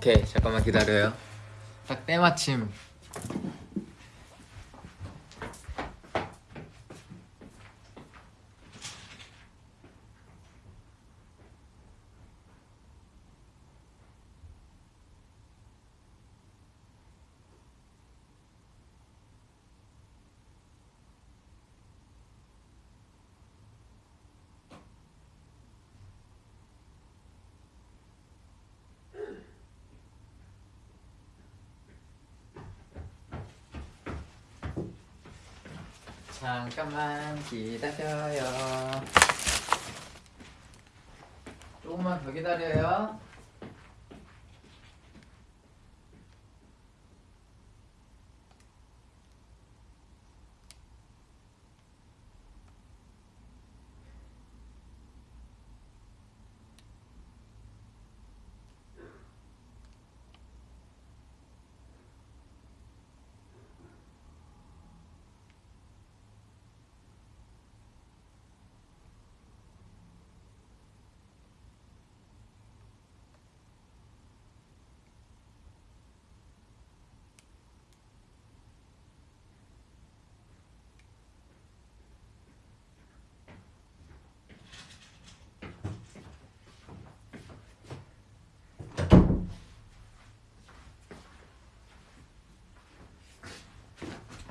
오케이 잠깐만 기다려요. 딱 때마침 잠깐만 기다려요. 조금만 더 기다려요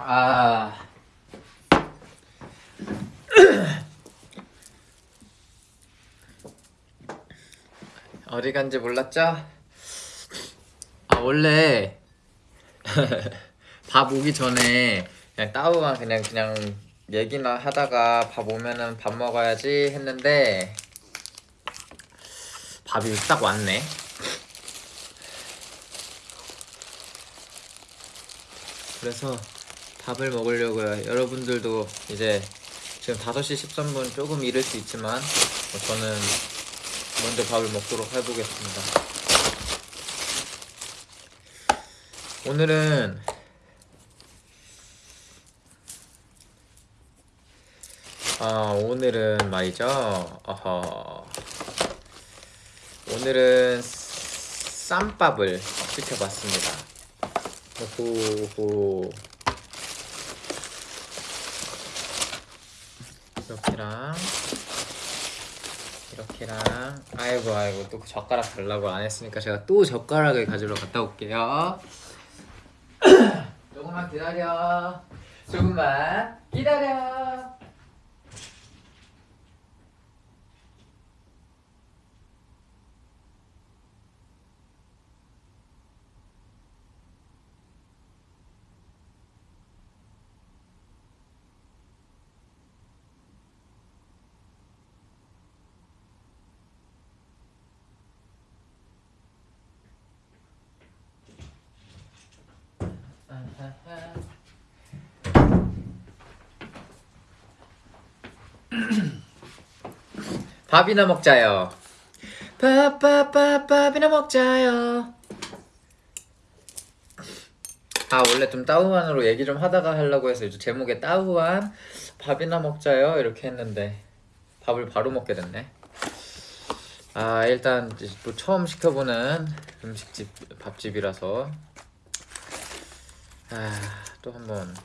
아 어디 간지 몰랐죠? 아 원래 밥 오기 전에 그냥 따우만 그냥 그냥 얘기나 하다가 밥 오면은 밥 먹어야지 했는데 밥이 딱 왔네. 그래서 밥을 먹으려고요. 여러분들도 이제 지금 5시 13분 조금 이를 수 있지만 뭐 저는 먼저 밥을 먹도록 해보겠습니다. 오늘은 아 오늘은 말이죠. 어허. 오늘은 쌈밥을 시켜봤습니다. 호호 이렇게랑 이렇게랑. 아이고 아이고 또 젓가락 달라고 안 했으니까 제가 또 젓가락을 가지러 갔다 올게요. 조금만 기다려. 조금만 기다려 밥이나 먹자요. 밥밥밥 밥이나 먹자요. 아 원래 좀 따우한으로 얘기 좀 하다가 하려고 해서 이제 제목에 따우한 밥이나 먹자요 이렇게 했는데 밥을 바로 먹게 됐네. 아 일단 또 처음 시켜보는 음식집 밥집이라서 아 또 한번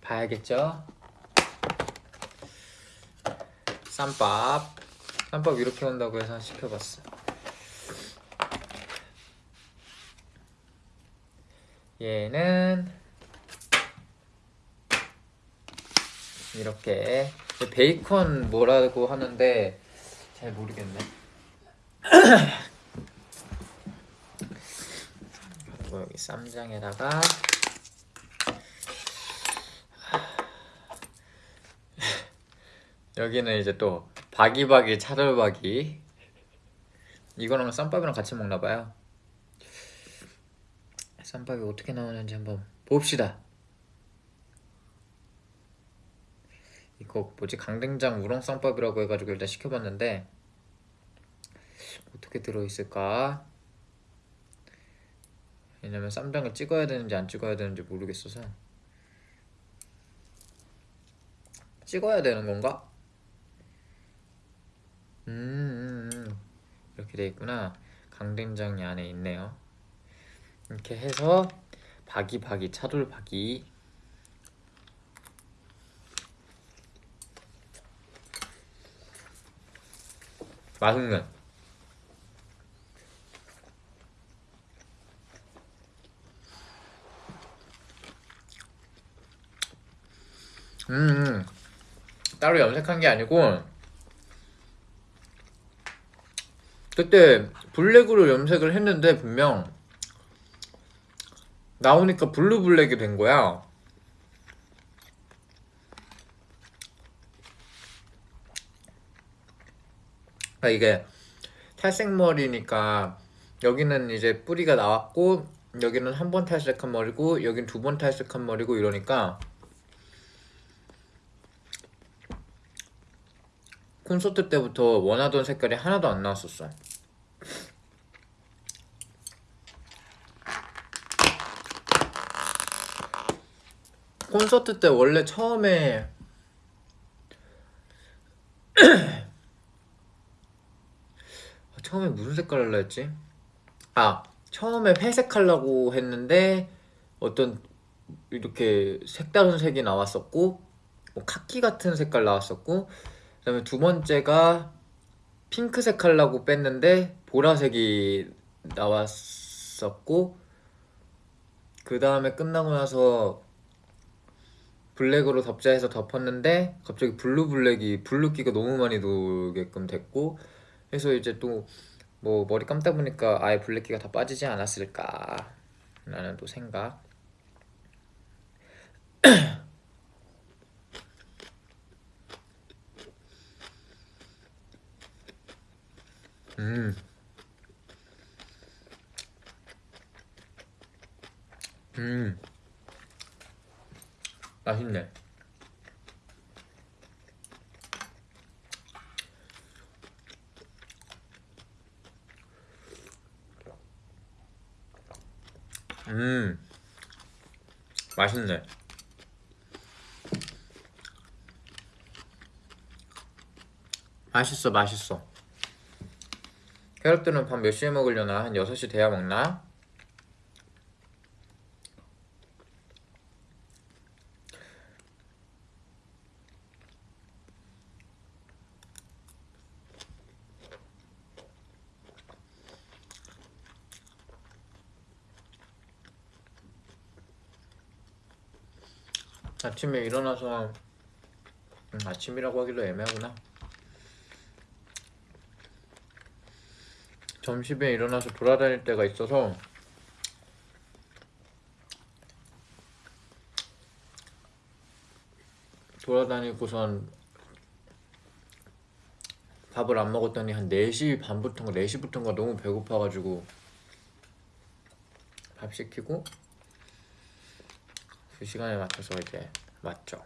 봐야겠죠. 쌈밥. 쌈밥 이렇게 온다고 해서 시켜봤어 얘는 이렇게. 베이컨 뭐라고 하는데 잘 모르겠네. 그리고 여기 쌈장에다가 여기는 이제 또 바기바기 차돌바기 이거랑 쌈밥이랑 같이 먹나봐요. 쌈밥이 어떻게 나오는지 한번 봅시다. 이거 뭐지? 강된장 우렁 쌈밥이라고 해가지고 일단 시켜봤는데 어떻게 들어있을까? 왜냐면 쌈장을 찍어야 되는지 안 찍어야 되는지 모르겠어서. 찍어야 되는 건가? 음, 음, 음. 이렇게 돼 있구나. 강된장이 안에 있네요. 이렇게 해서 바기바기 차돌바기 맛있네. 음, 따로 염색한 게 아니고 그때 블랙으로 염색을 했는데 분명 나오니까 블루 블랙이 된 거야. 아 이게 탈색머리니까 여기는 이제 뿌리가 나왔고 여기는 한 번 탈색한 머리고 여긴 두 번 탈색한 머리고 이러니까 콘서트 때부터 원하던 색깔이 하나도 안 나왔었어. 콘서트 때 원래 처음에 처음에 무슨 색깔 할라 했지? 아 처음에 회색 하려고 했는데 어떤 이렇게 색다른 색이 나왔었고 뭐 카키 같은 색깔 나왔었고 그 다음에 두 번째가 핑크색 하려고 뺐는데 보라색이 나왔었고 그 다음에 끝나고 나서 black으로 덮자 해서 덮었는데 갑자기 blue black이 blue기가 너무 많이 돌게끔 됐고 해서 이제 또 뭐 머리 감다 보니까 아예 black기가 다 빠지지 않았을까 라는 또 생각 음. 음. 맛있네. 음. 맛있네. 맛있어, 맛있어. 캐럿들은 밥몇 시에 먹으려나? 한 6시 돼야 먹나? 아침에 일어나서 음, 아침이라고 하기도 애매하구나. 점심에 일어나서 돌아다닐 때가 있어서 돌아다니고선 밥을 안 먹었더니 한 4시 반부터인가 4시부터인가 너무 배고파가지고 밥 시키고 그 시간에 맞춰서 이제 맞죠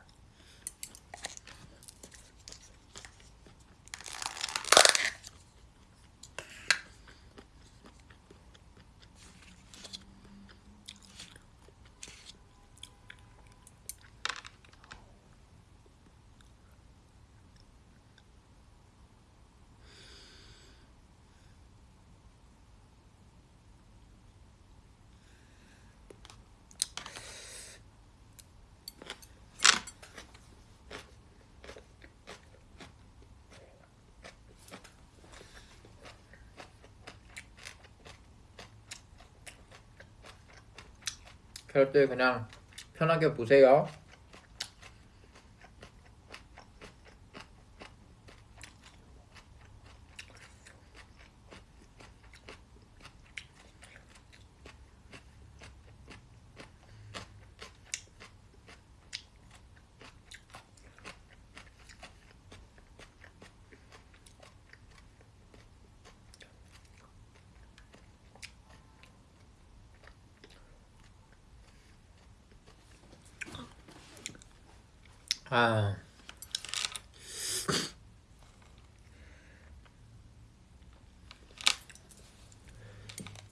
그럴 때 그냥 편하게 보세요 아.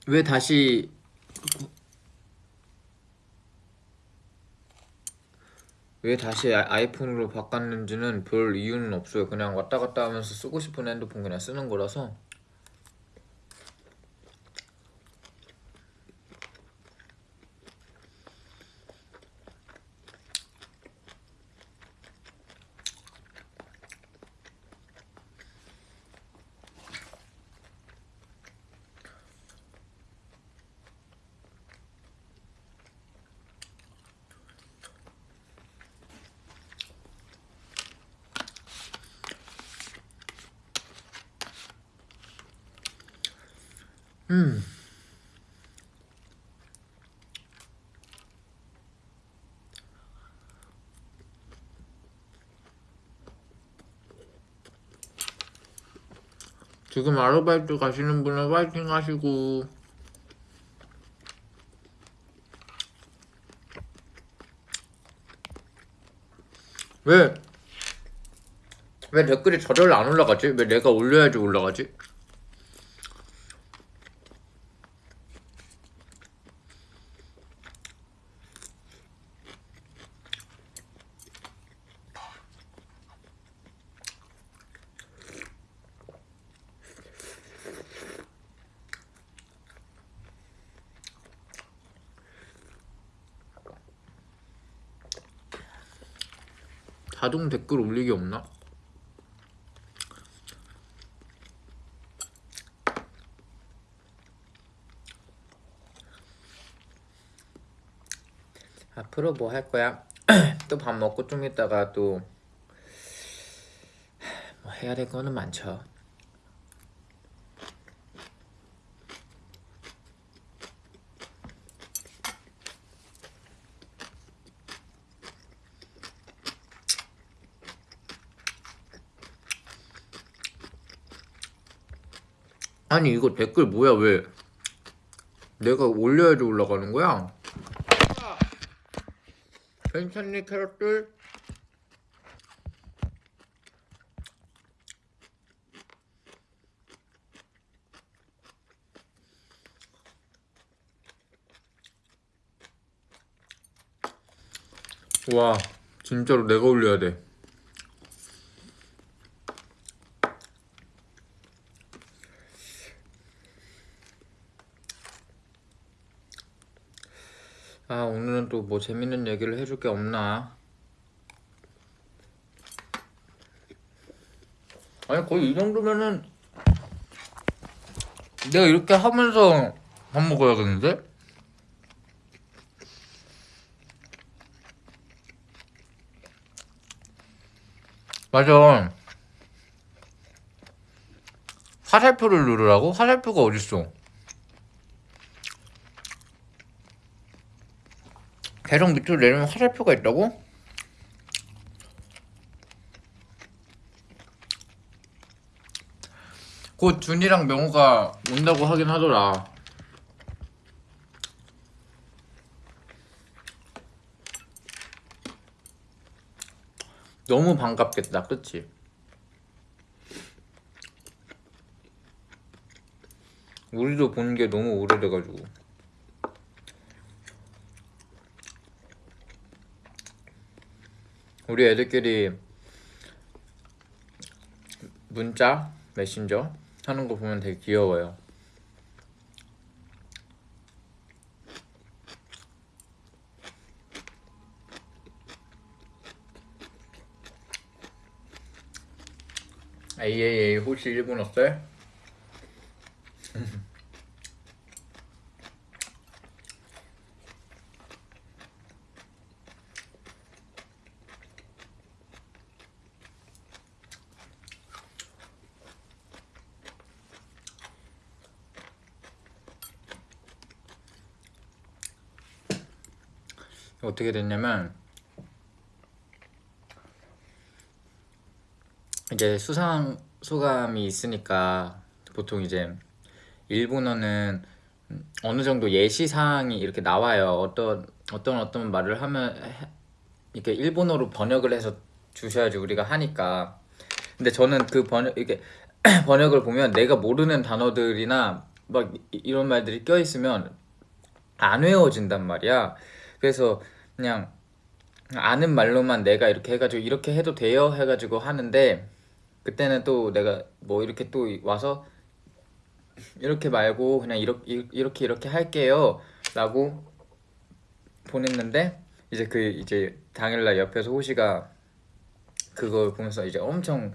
왜 다시 왜 다시 아- 아이폰으로 바꿨는지는 별 이유는 없어요. 그냥 왔다 갔다 하면서 쓰고 싶은 핸드폰 그냥 쓰는 거라서 음. 지금 아르바이트 가시는 분은 화이팅 하시고 왜, 왜 댓글이 저절로 안 올라가지? 왜 내가 올려야지 올라가지? 자동 댓글 올리기 없나? 앞으로 뭐 할 거야? 또 밥 먹고 좀 있다가 또 뭐 해야 될 거는 많죠. 아니 이거 댓글 뭐야 왜 내가 올려야지 올라가는 거야? 괜찮니 캐럿들? 와 진짜로 내가 올려야 돼 아, 오늘은 또 뭐 재밌는 얘기를 해줄 게 없나? 아니, 거의 이 정도면은 내가 이렇게 하면서 밥 먹어야겠는데? 맞아. 화살표를 누르라고? 화살표가 어딨어? 계속 밑으로 내리면 화살표가 있다고? 곧 준이랑 명호가 온다고 하긴 하더라. 너무 반갑겠다, 그치? 우리도 본게 너무 오래돼가지고. 우리 애들끼리 문자, 메신저 하는 거 보면 되게 귀여워요. AAA 혹시 일본 어때? 어떻게 됐냐면 이제 수상 소감이 있으니까 보통 이제 일본어는 어느 정도 예시 사항이 이렇게 나와요. 어떤 어떤 어떤 말을 하면 해- 이렇게 일본어로 번역을 해서 주셔야지 우리가 하니까. 근데 저는 그 번역 이게 번역을 보면 내가 모르는 단어들이나 막 이- 이런 말들이 껴 있으면 안 외워진단 말이야. 그래서 그냥 아는 말로만 내가 이렇게 해가지고 이렇게 해도 돼요? 해가지고 하는데 그때는 또 내가 뭐 이렇게 또 와서 이렇게 말고 그냥 이렇게 이렇게 이렇게 할게요 라고 보냈는데 이제 그 이제 당일날 옆에서 호시가 그걸 보면서 이제 엄청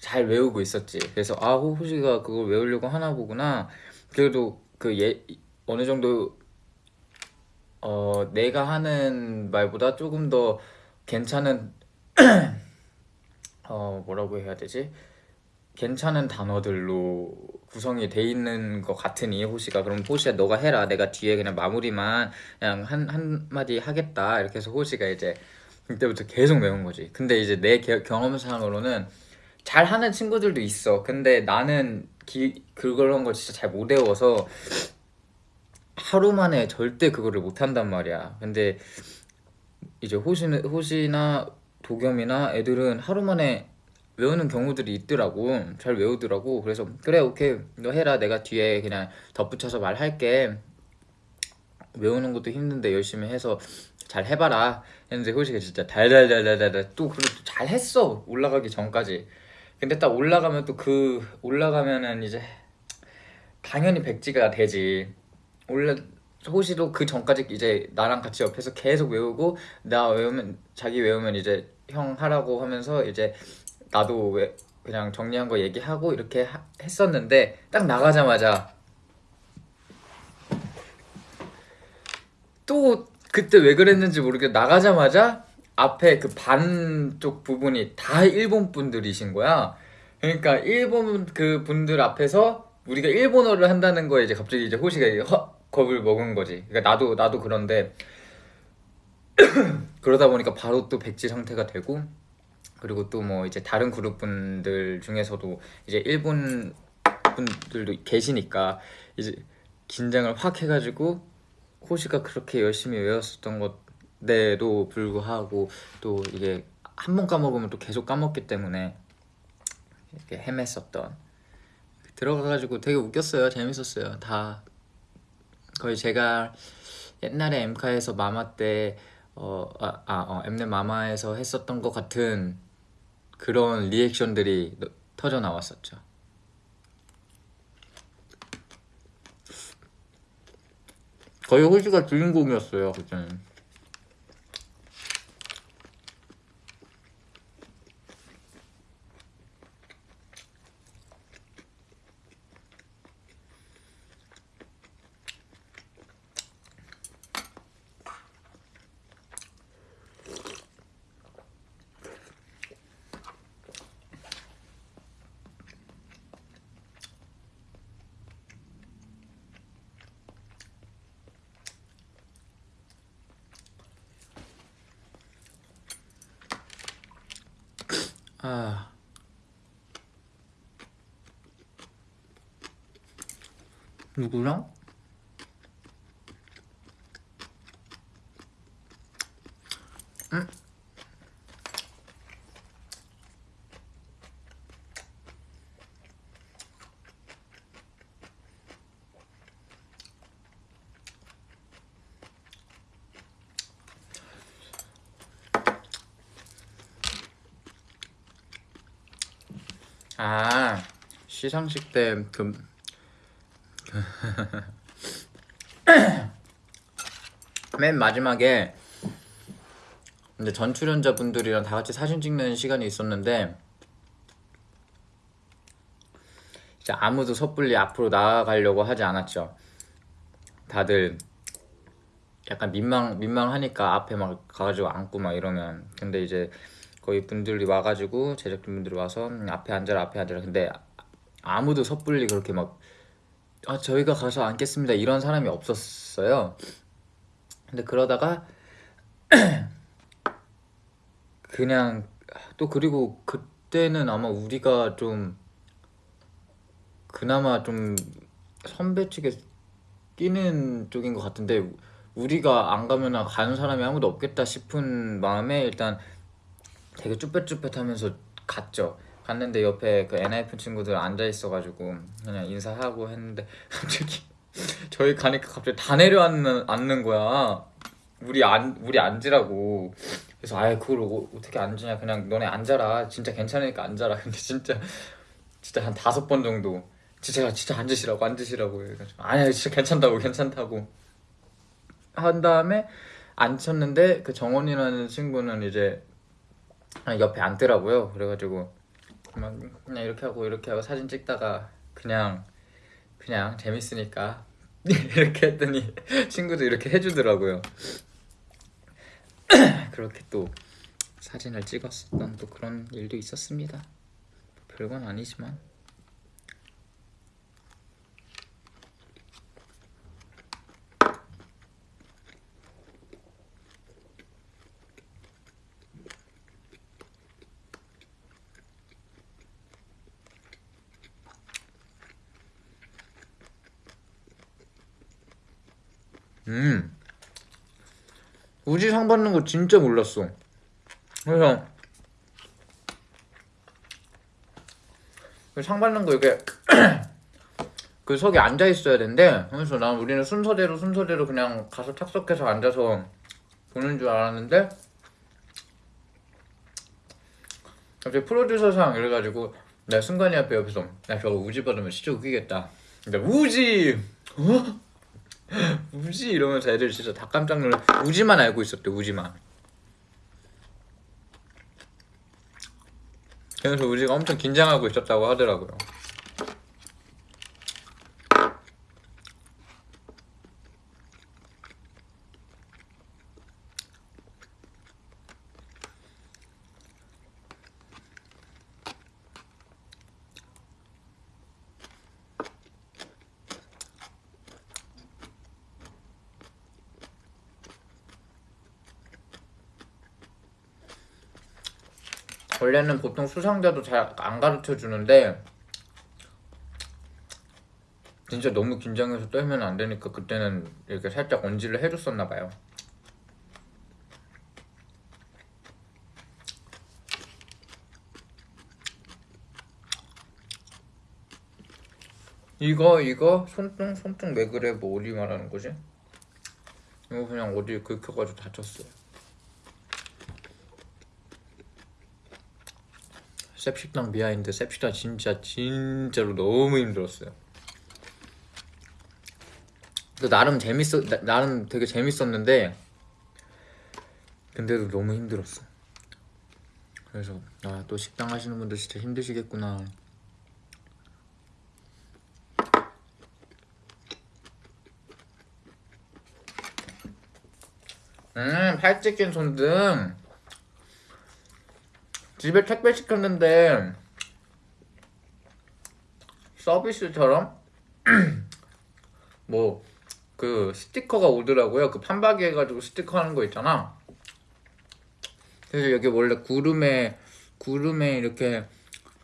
잘 외우고 있었지. 그래서 아 호- 호시가 그걸 외우려고 하나 보구나. 그래도 그 예 어느 정도 어 내가 하는 말보다 조금 더 괜찮은 어 뭐라고 해야 되지? 괜찮은 단어들로 구성이 돼 있는 것 같으니 호시가. 그럼 호시야 너가 해라. 내가 뒤에 그냥 마무리만 그냥 한 한마디 하겠다. 이렇게 해서 호시가 이제 그때부터 계속 외운 거지. 근데 이제 내 겨- 경험상으로는 잘하는 친구들도 있어. 근데 나는 기, 그런 걸 진짜 잘 못 외워서 하루 만에 절대 그거를 못 한단 말이야. 근데 이제 호시는 호시나 도겸이나 애들은 하루 만에 외우는 경우들이 있더라고. 잘 외우더라고. 그래서 그래 오케이. 너 해라. 내가 뒤에 그냥 덧붙여서 말할게. 외우는 것도 힘든데 열심히 해서 잘 해봐라. 했는데 호시가 진짜 달달달달달 또 그래도 잘 했어. 올라가기 전까지. 근데 딱 올라가면 또 그 올라가면은 이제 당연히 백지가 되지 올라 호시도 그 전까지 이제 나랑 같이 옆에서 계속 외우고 나 외우면 자기 외우면 이제 형 하라고 하면서 이제 나도 왜 그냥 정리한 거 얘기하고 이렇게 하- 했었는데 딱 나가자마자 또 그때 왜 그랬는지 모르겠 나가자마자 앞에 그 반쪽 부분이 다 일본 분들이신 거야. 그러니까 일본 그 분들 앞에서 우리가 일본어를 한다는 거에 이제 갑자기 이제 호시가 허, 겁을 먹은 거지. 그러니까 나도 나도 그런데 그러다 보니까 바로 또 백지 상태가 되고 그리고 또 뭐 이제 다른 그룹 분들 중에서도 이제 일본 분들도 계시니까 이제 긴장을 확 해가지고 호시가 그렇게 열심히 외웠었던 것에도 불구하고 또 이게 한 번 까먹으면 또 계속 까먹기 때문에 이렇게 헤맸었던. 들어가가지고 되게 웃겼어요. 재밌었어요. 다 거의 제가 옛날에 엠카에서 마마 때 어, 아, 아, 어, 엠넷 마마에서 했었던 것 같은 그런 리액션들이 너- 터져 나왔었죠. 거의 호시가 주인공이었어요 그때는. 누구랑? 응? 아 시상식 때그 맨 마지막에 이제 전 출연자분들이랑 다 같이 사진 찍는 시간이 있었는데 이제 아무도 섣불리 앞으로 나아가려고 하지 않았죠. 다들 약간 민망 민망하니까 앞에 막 가가지고 앉고 막 이러면 근데 이제 거의 분들이 와가지고 제작진 분들이 와서 음, 앞에 앉아라 앞에 앉아라 근데 아무도 섣불리 그렇게 막 아, 저희가 가서 앉겠습니다 이런 사람이 없었어요. 근데 그러다가 그냥 또 그리고 그때는 아마 우리가 좀 그나마 좀 선배 측에 끼는 쪽인 것 같은데 우리가 안 가면 가는 사람이 아무도 없겠다 싶은 마음에 일단 되게 쭈뼛쭈뼛하면서 갔죠. 갔는데 옆에 그 NIF 친구들 앉아 있어가지고 그냥 인사하고 했는데 갑자기 저희 가니까 갑자기 다 내려앉는 앉는 거야. 우리 앉 우리 앉으라고. 그래서 아예 그걸 어, 어떻게 앉으냐 그냥 너네 앉아라. 진짜 괜찮으니까 앉아라. 근데 진짜 진짜 한 다섯 번 정도 진짜 진짜 앉으시라고 앉으시라고 해가지고 아니야 진짜 괜찮다고 괜찮다고 한 다음에 앉혔는데 그 정원이라는 친구는 이제 옆에 앉더라고요. 그래가지고 막 그냥 이렇게 하고 이렇게 하고 사진 찍다가 그냥 그냥 재밌으니까 이렇게 했더니 친구도 이렇게 해주더라고요. 그렇게 또 사진을 찍었었던 또 그런 일도 있었습니다. 별건 아니지만 음 우지 상 받는 거 진짜 몰랐어 그래서 그상 받는 거 이게 그 석에 앉아 있어야 된대. 그래서 난 우리는 순서대로 순서대로 그냥 가서 착석해서 앉아서 보는 줄 알았는데 갑자기 프로듀서상 이래가지고 내가 순간이 앞에 옆에서 야 저거 우지 받으면 진짜 웃기겠다. 근데 우지 어? 우지 이러면서 애들 진짜 다 깜짝 놀래. 우지만 알고 있었대 우지만. 그래서 우지가 엄청 긴장하고 있었다고 하더라고요. 보통 수상자도 잘 안 가르쳐 주는데 진짜 너무 긴장해서 떨면 안 되니까 그때는 이렇게 살짝 언지를 해줬었나 봐요. 이거 이거 손등 손등 왜 그래 뭐 어디 말하는 거지? 이거 그냥 어디 긁혀가지고 다쳤어요. 셉식당 behind 셉식당 진짜 진짜로 너무 힘들었어요. 그 나름 재밌어 나, 나름 되게 재밌었는데 근데도 너무 힘들었어. 그래서 아 또 식당 하시는 분들 진짜 힘드시겠구나. 음 팔찌 낀 손등 집에 택배 시켰는데 서비스처럼 뭐 그 스티커가 오더라고요. 그 판박이 해가지고 스티커 하는 거 있잖아. 그래서 여기 원래 구름에 구름에 이렇게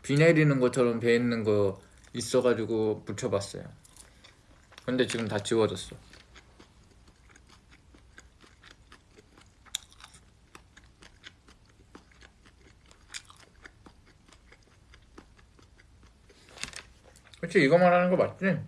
비 내리는 것처럼 배 있는 거 있어가지고 붙여봤어요. 근데 지금 다 지워졌어. 그치 이거 말하는 거 맞지?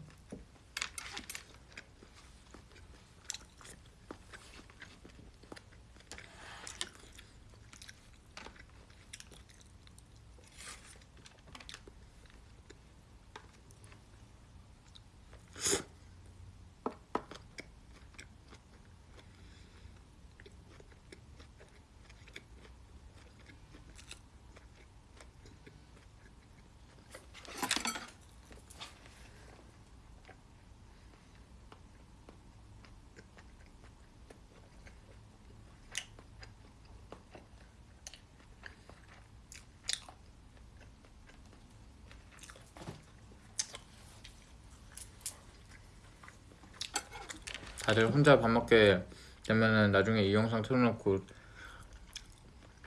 다들 혼자 밥 먹게 되면은 나중에 이 영상 틀어놓고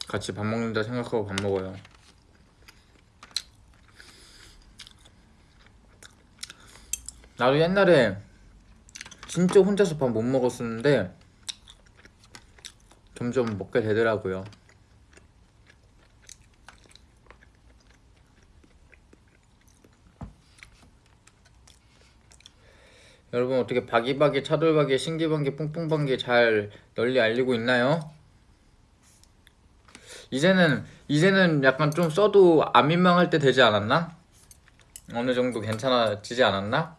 같이 밥 먹는다 생각하고 밥 먹어요. 나도 옛날에 진짜 혼자서 밥 못 먹었었는데 점점 먹게 되더라고요. 여러분 어떻게 바기바기 차돌바기 신기방기 뿡뿡방기 잘 널리 알리고 있나요? 이제는 이제는 약간 좀 써도 안 민망할 때 되지 않았나? 어느 정도 괜찮아지지 않았나?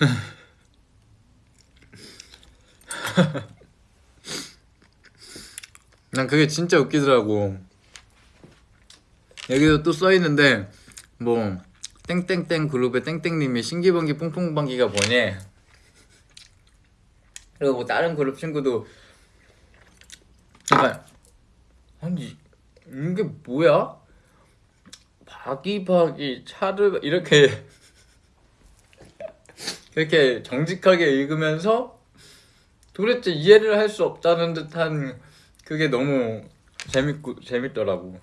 난 그게 진짜 웃기더라고. 여기도 또 써있는데 뭐 땡땡땡 그룹의 땡땡님이 신기방기 뿡뿡방기가 뭐니? 그리고 뭐 다른 그룹 친구도 약간 아니 이게 뭐야? 바기바기 차를 이렇게 이렇게 정직하게 읽으면서 도대체 이해를 할 수 없다는 듯한 그게 너무 재밌고 재밌더라고.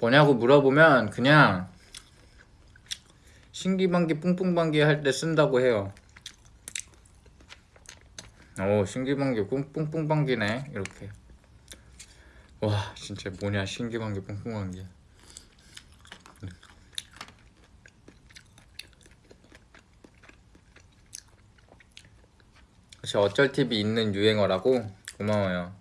뭐냐고 물어보면 그냥 신기방기 뿡뿡방기 할 때 쓴다고 해요. 오 신기방기 뿡뿡방기네 이렇게. 와 진짜 뭐냐 신기방기 뿡뿡방기. 혹시 어쩔 TV 있는 유행어라고 고마워요.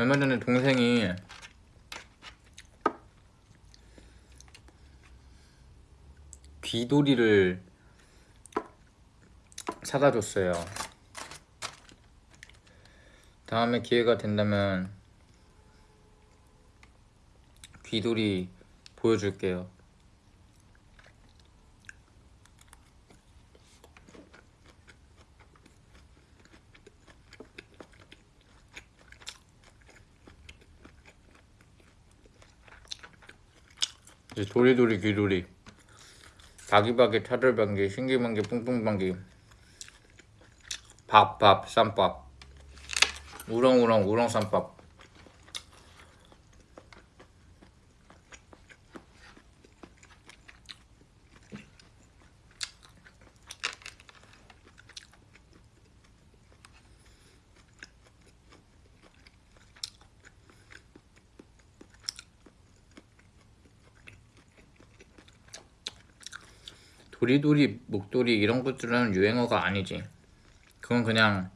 얼마 전에 동생이 귀돌이를 사다 줬어요. 다음에 기회가 된다면 귀돌이 보여줄게요. 도리도리 귀돌이 바기바기 차돌방기 신기방기 뿡뿡방기. 밥밥 쌈밥. 우렁우렁 우렁 쌈밥 도리도리 목도리 이런 것들은 유행어가 아니지 그건 그냥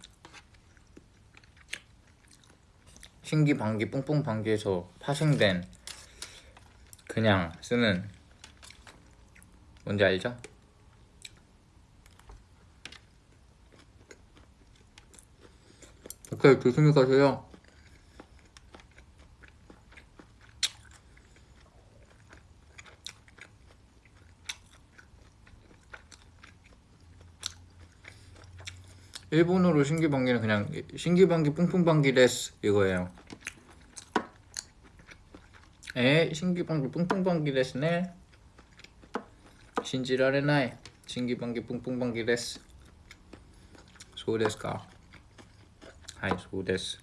신기 방기 뿡뿡 방기에서 파생된 그냥 쓰는 뭔지 알죠? 오케이 조심히 가세요 일본어로 신기방기는 그냥 신기방기 뿡뿡방기 です 이거예요. え 신기방기 뿡뿡방기 ですね. 信じられない 신기방기 뿡뿡방기 です. そうですか? はい そうです.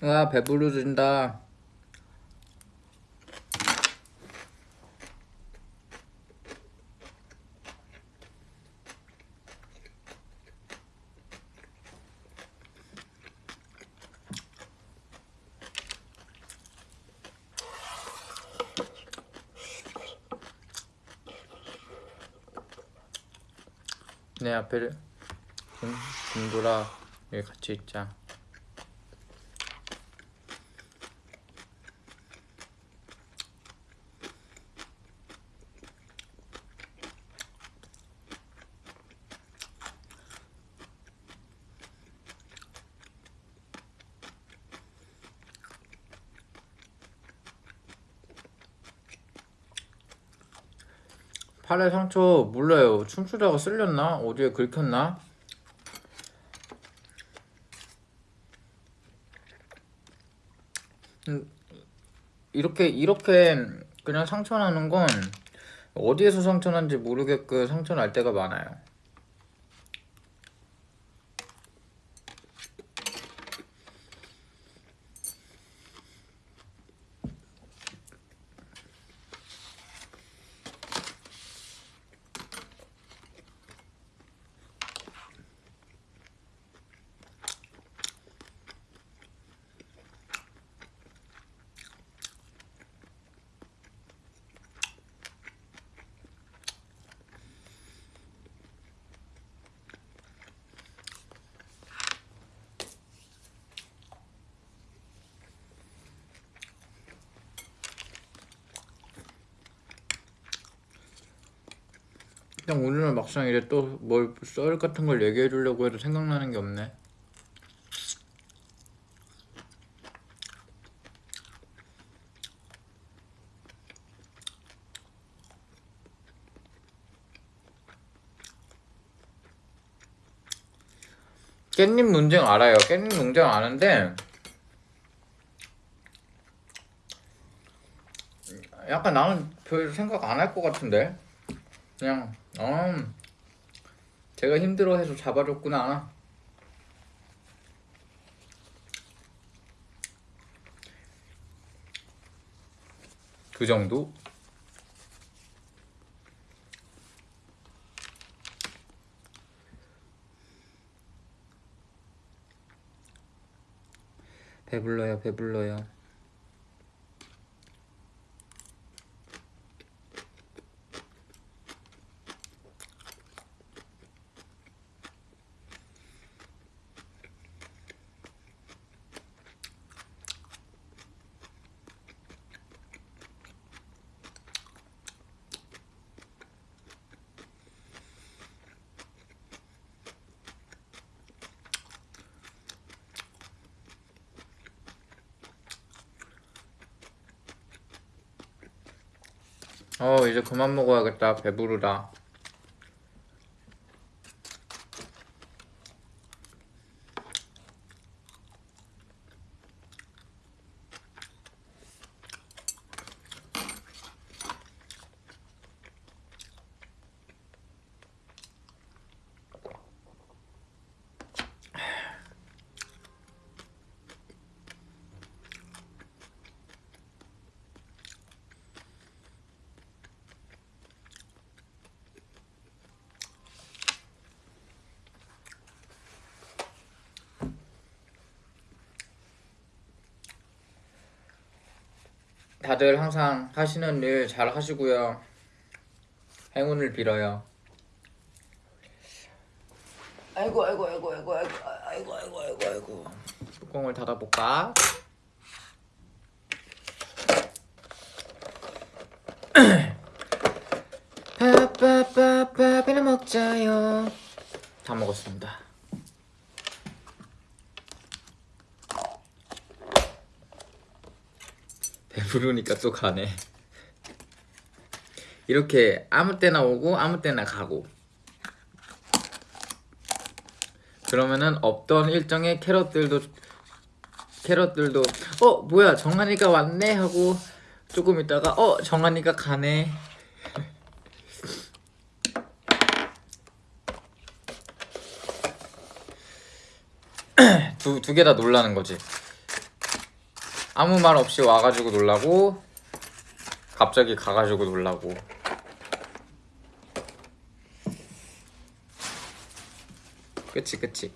아 배부르진다. 내 앞에 김, 김도라 여기 같이 있자. 팔에 상처 몰라요. 춤추다가 쓸렸나? 어디에 긁혔나? 음, 이렇게 이렇게 그냥 상처 나는 건 어디에서 상처 난지 모르겠고 상처 날 때가 많아요. 막상 이제 또 뭘 썰 같은 걸 얘기해 주려고 해도 생각나는 게 없네. 깻잎 논쟁 알아요. 깻잎 논쟁 아는데 약간 나는 별 생각 안 할 것 같은데 그냥 어 제가 힘들어해서 잡아줬구나 그 정도? 배불러요 배불러요 어 이제 그만 먹어야겠다 배부르다 다들 항상 하시는 일 잘 하시고요. 행운을 빌어요. 아이고 아이고 아이고 아이고 아이고 아이고 아이고 아이고. 뚜껑을 닫아볼까? 밥밥밥밥이나 먹자요 다 먹었습니다 배 부르니까 또 가네. 이렇게 아무 때나 오고 아무 때나 가고. 그러면은 없던 일정의 캐럿들도 캐럿들도 어 뭐야 정한이가 왔네 하고 조금 있다가 어 정한이가 가네. 두 두 개 다 놀라는 거지 아무 말 없이 와가지고 놀라고 갑자기 가가지고 놀라고. 그치 그치.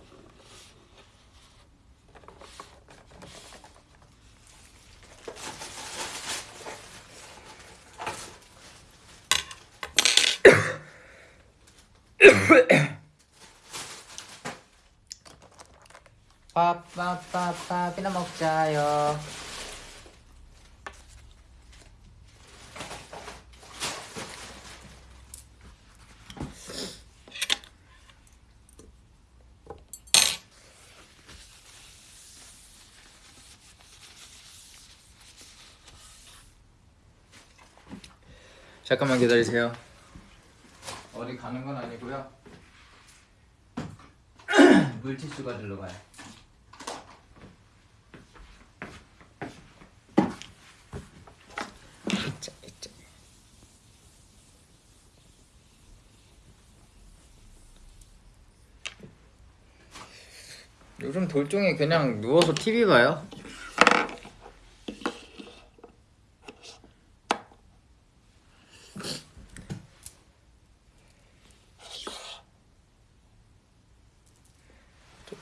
빠빠빠빠비나 먹자요 잠깐만 기다리세요 어디 가는 건 아니고요. 물티슈 가지러 가요. 요즘 돌종이 그냥 누워서 TV 봐요.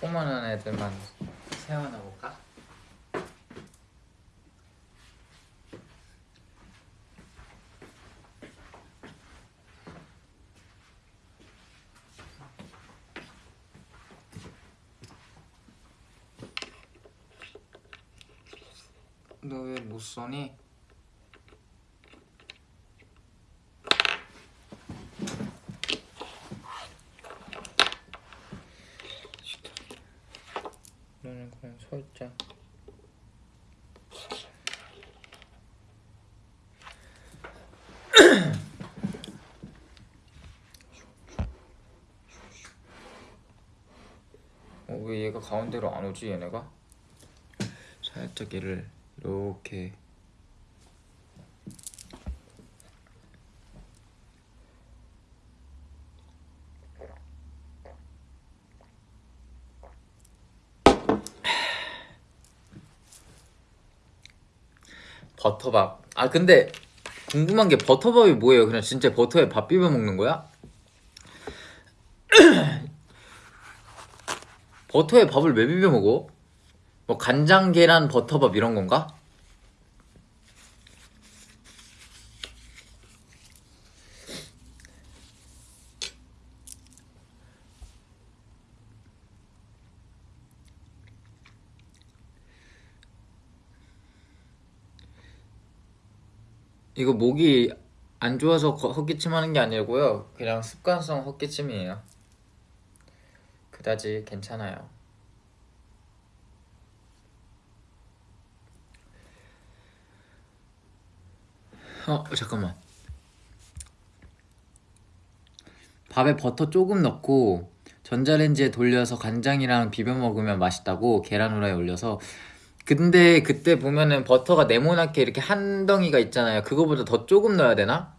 조그만한 애들만 세워놔 볼까? 너 왜 못 써니? 너는 그냥 서 있자. 어, 왜 얘가 가운데로 안 오지 얘네가? 살짝 얘를 이렇게 버터밥. 아 근데 궁금한 게 버터밥이 뭐예요? 그냥 진짜 버터에 밥 비벼 먹는 거야? 버터에 밥을 왜 비벼 먹어? 뭐 간장 계란 버터밥 이런 건가? 이거 목이 안 좋아서 거- 헛기침 하는 게 아니고요. 그냥 습관성 헛기침이에요. 그다지 괜찮아요. 어 잠깐만. 밥에 버터 조금 넣고 전자레인지에 돌려서 간장이랑 비벼 먹으면 맛있다고 계란 후라이 올려서 근데 그때 보면은 버터가 네모나게 이렇게 한 덩이가 있잖아요. 그거보다 더 조금 넣어야 되나?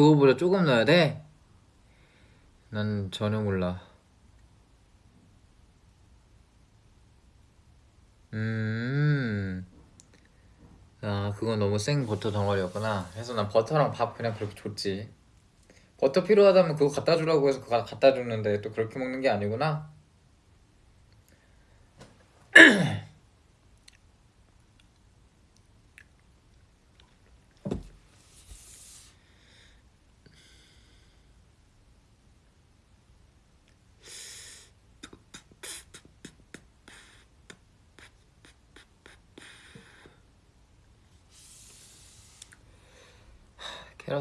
그거보다 조금 넣어야 돼? 난 전혀 몰라. 음. 아, 그건 너무 생 버터 덩어리였구나. 그래서 난 버터랑 밥 그냥 그렇게 줬지. 버터 필요하다면 그거 갖다 주라고 해서 그거 갖다 줬는데 또 그렇게 먹는 게 아니구나.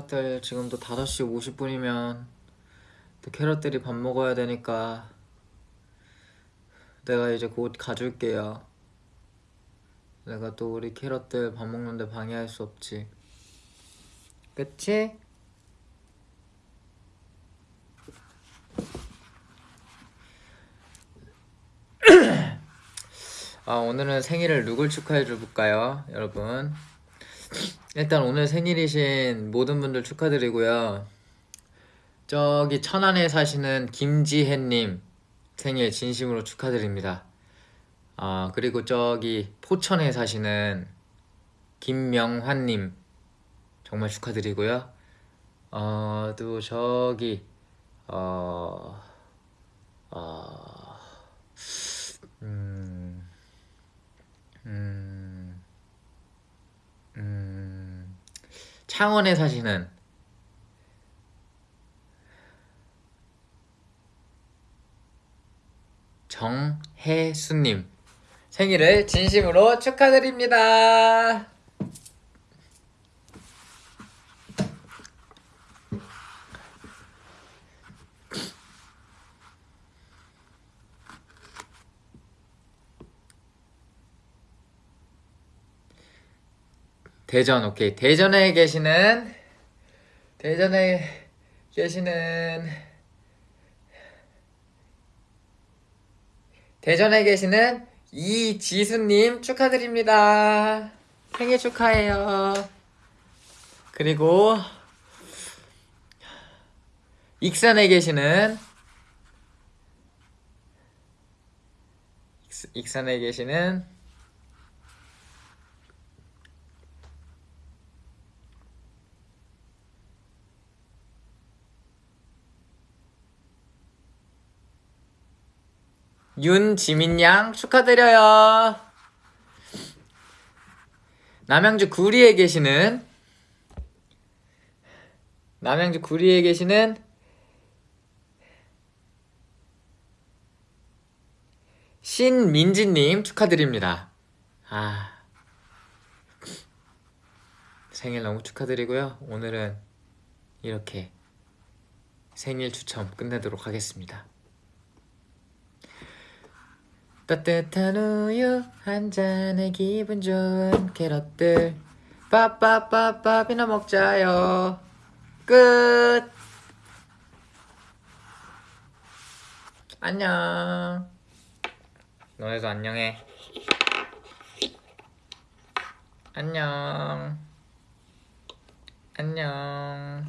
캐럿들 지금도 5시 50분이면 또 캐럿들이 밥 먹어야 되니까 내가 이제 곧 가줄게요. 내가 또 우리 캐럿들 밥 먹는데 방해할 수 없지. 그치? 아, 오늘은 생일을 누굴 축하해 줄까요, 여러분? 일단 오늘 생일이신 모든 분들 축하드리고요. 저기 천안에 사시는 김지혜님 생일 진심으로 축하드립니다. 아, 그리고 저기 포천에 사시는 김명환님 정말 축하드리고요. 어, 또 저기, 어, 어, 음, 음, 음, 창원에 사시는 정혜수님 생일을 진심으로 축하드립니다. 대전 오케이. 대전에 계시는 대전에 계시는 대전에 계시는 이지수님 축하드립니다. 생일 축하해요. 그리고 익산에 계시는 익- 익산에 계시는 윤지민 양 축하드려요. 남양주 구리에 계시는 남양주 구리에 계시는 신민지님 축하드립니다. 아 생일 너무 축하드리고요. 오늘은 이렇게 생일 추첨 끝내도록 하겠습니다. 따뜻한 우유 한 잔에 기분 좋은 캐럿들. 빠빠빠빠비나 먹자요. 끝. 안녕. 너네도 안녕해. 안녕. 안녕.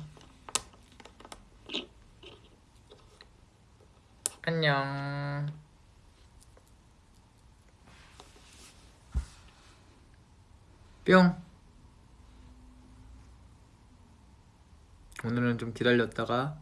안녕 뿅. 오늘은 좀 기다렸다가